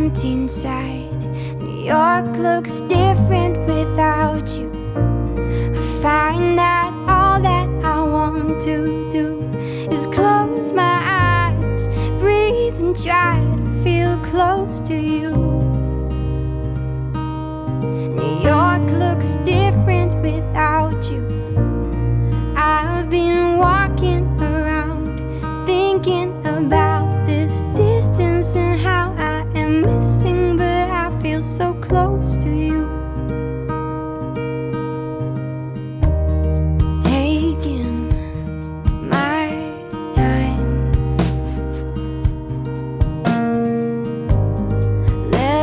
empty inside. New York looks different without you. I find that all that I want to do is close my eyes, breathe, and try to feel close to you.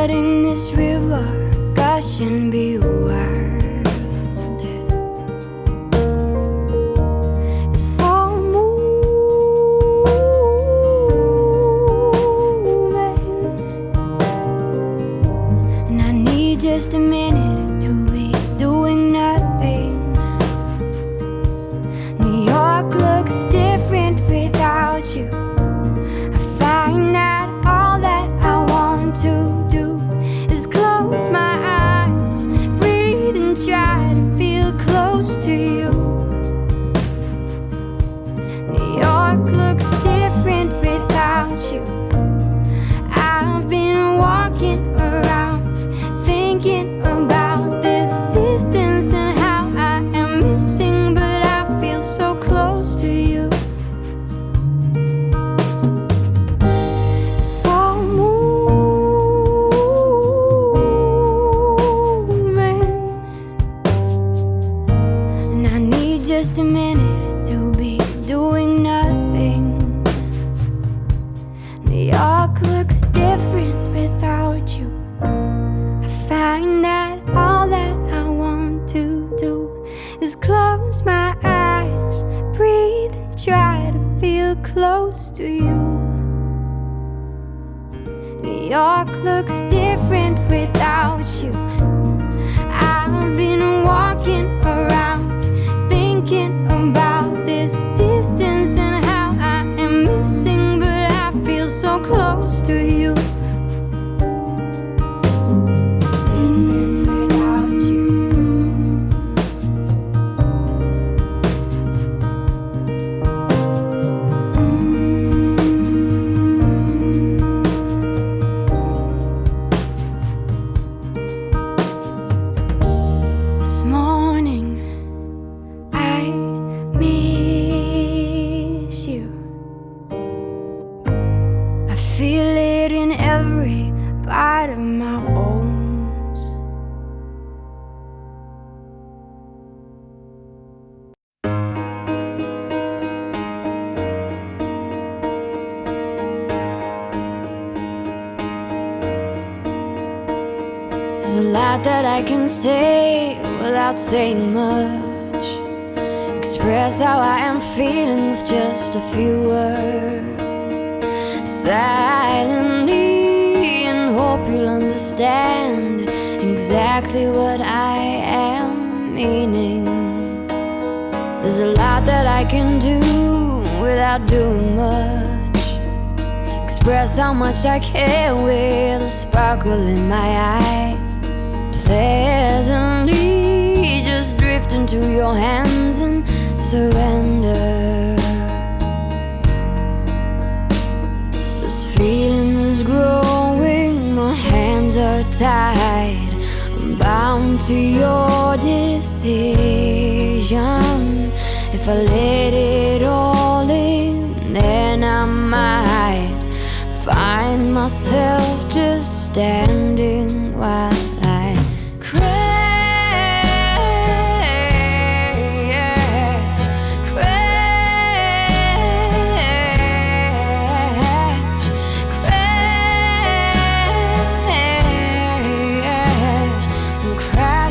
Letting this river gush and be wild. It's all moving, and I need just a minute looks different without There's a lot that I can say without saying much. Express how I am feeling with just a few words. Silently, and hope you'll understand exactly what I am meaning. There's a lot that I can do without doing much. Express how much I care with a sparkle in my eyes. Into your hands and surrender. This feeling is growing, my hands are tied. I'm bound to your decision. If I let it all in, then I might find myself just standing while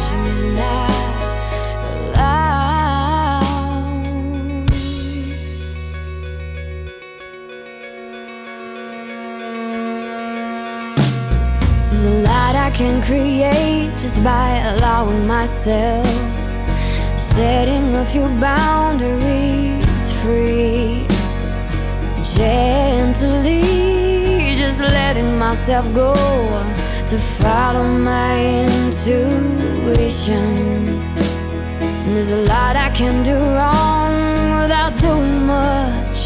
Is not allowed. There's a lot I can create just by allowing myself, setting a few boundaries free gently, just letting myself go to follow my intuition. and There's a lot I can do wrong without doing much.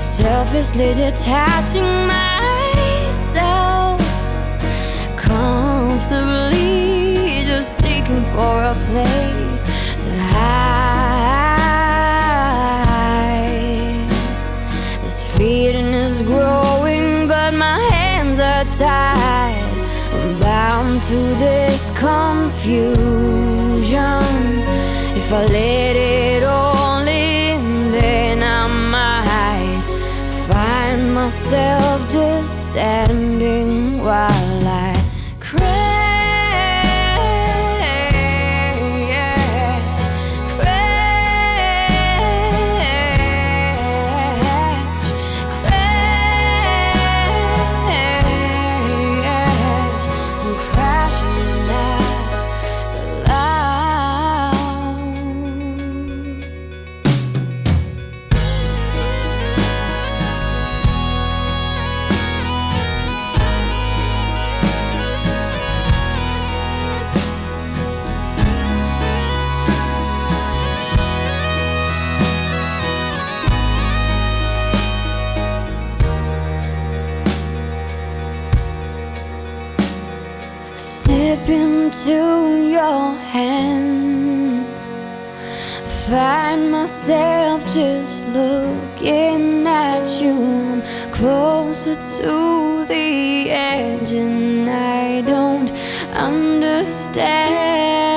Selfishly detaching myself comfortably, just seeking for a place to hide. This feeling is growing, but my hands are tied. I'm to this confusion. If I let it all in, then I might find myself just standing while I into your hands. Find myself just looking at you. I'm closer to the edge, and I don't understand.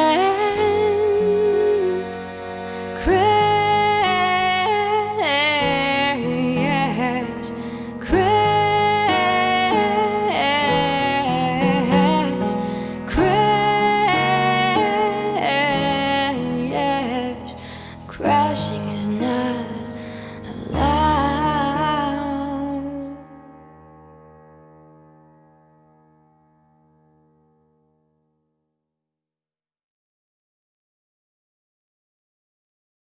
crashing is not